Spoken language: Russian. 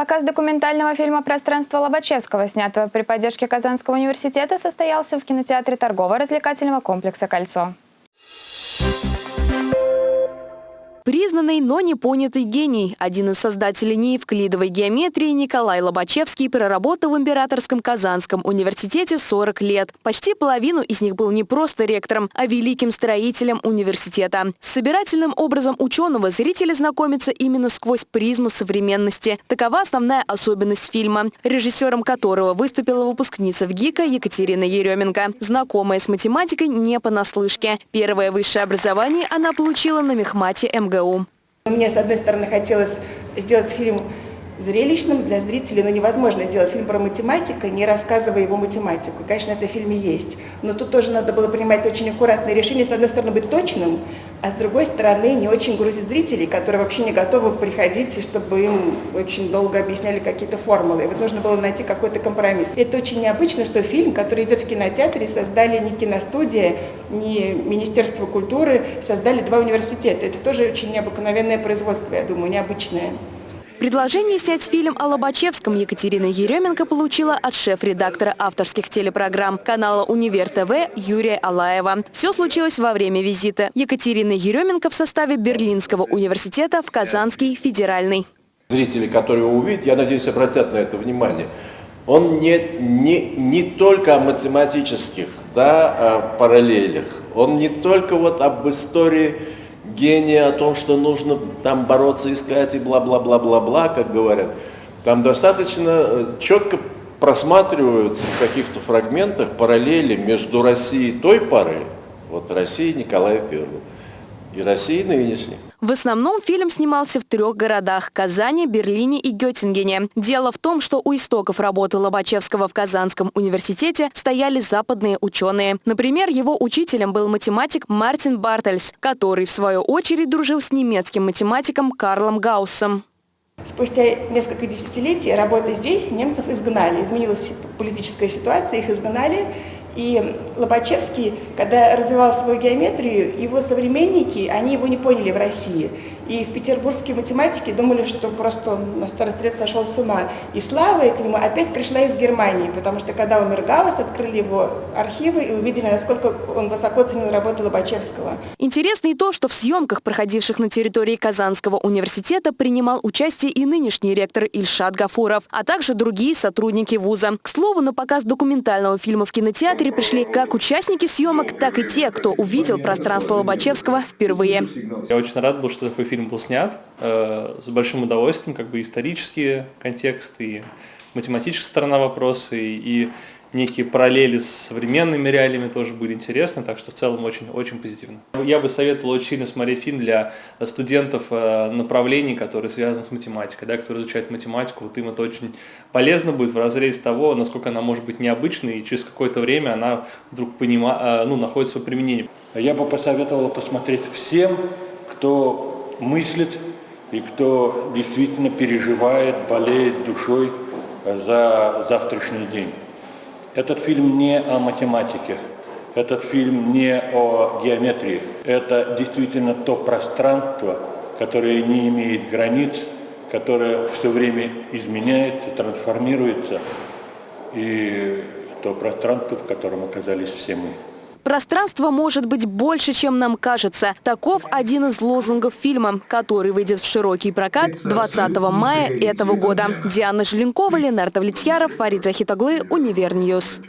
Показ документального фильма «Пространство Лобачевского», снятого при поддержке Казанского университета, состоялся в кинотеатре торгово-развлекательного комплекса «Кольцо». Признанный, но не понятый гений. Один из создателей неевклидовой геометрии Николай Лобачевский проработал в Императорском Казанском университете 40 лет. Почти половину из них был не просто ректором, а великим строителем университета. С собирательным образом ученого зрители знакомятся именно сквозь призму современности. Такова основная особенность фильма, режиссером которого выступила выпускница в ГИКа Екатерина Еременко. Знакомая с математикой не понаслышке. Первое высшее образование она получила на мехмате МГУ. МГУ. Мне, с одной стороны, хотелось сделать фильм зрелищным для зрителей, но невозможно делать фильм про математика, не рассказывая его математику. Конечно, это в фильме есть, но тут тоже надо было принимать очень аккуратные решения. С одной стороны, быть точным, а с другой стороны, не очень грузить зрителей, которые вообще не готовы приходить, чтобы им очень долго объясняли какие-то формулы. И вот нужно было найти какой-то компромисс. Это очень необычно, что фильм, который идет в кинотеатре, создали не киностудия, не Министерство культуры, создали два университета. Это тоже очень необыкновенное производство, я думаю, необычное. Предложение снять фильм о Лобачевском Екатерина Еременко получила от шеф-редактора авторских телепрограмм канала «Универ ТВ» Юрия Алаева. Все случилось во время визита Екатерины Еременко в составе Берлинского университета в Казанский федеральный. Зрители, которые его увидят, я надеюсь, обратят на это внимание. Он не, не, не только о математических да, параллелях, он не только вот об истории гения о том, что нужно там бороться, искать и бла-бла-бла-бла-бла, как говорят. Там достаточно э, четко просматриваются в каких-то фрагментах параллели между Россией той поры, вот Россией Николая Первого, и Россией нынешней. В основном фильм снимался в трех городах – Казани, Берлине и Геттингене. Дело в том, что у истоков работы Лобачевского в Казанском университете стояли западные ученые. Например, его учителем был математик Мартин Бартельс, который, в свою очередь, дружил с немецким математиком Карлом Гауссом. Спустя несколько десятилетий работы здесь немцев изгнали. Изменилась политическая ситуация, их изгнали. И Лобачевский, когда развивал свою геометрию, его современники, они его не поняли в России. И в петербургские математики думали, что просто на старости лет сошел с ума. И слава к нему опять пришла из Германии, потому что когда умер Гаусс, открыли его архивы и увидели, насколько он высоко ценил работу Лобачевского. Интересно и то, что в съемках, проходивших на территории Казанского университета, принимал участие и нынешний ректор Ильшат Гафуров, а также другие сотрудники вуза. К слову, на показ документального фильма в кинотеатре пришли как участники съемок, так и те, кто увидел пространство Лобачевского впервые. Я очень рад был, что такой фильм был снят э, с большим удовольствием, как бы исторические контексты, и математическая сторона вопроса, и, и некие параллели с современными реалиями тоже были интересны, так что в целом очень-очень позитивно. Я бы советовал очень сильно смотреть фильм для студентов э, направлений, которые связаны с математикой, да, которые изучают математику, вот им это очень полезно будет в разрезе того, насколько она может быть необычной, и через какое-то время она вдруг понима, э, ну, находит свое применение. Я бы посоветовал посмотреть всем, кто мыслит и кто действительно переживает, болеет душой за завтрашний день. Этот фильм не о математике, этот фильм не о геометрии. Это действительно то пространство, которое не имеет границ, которое все время изменяется, трансформируется, и то пространство, в котором оказались все мы. Пространство может быть больше, чем нам кажется. Таков один из лозунгов фильма, который выйдет в широкий прокат 20 мая этого года. Диана Желенкова, Ленардо Влетьяров, Фарид Захитоглы, Univer News.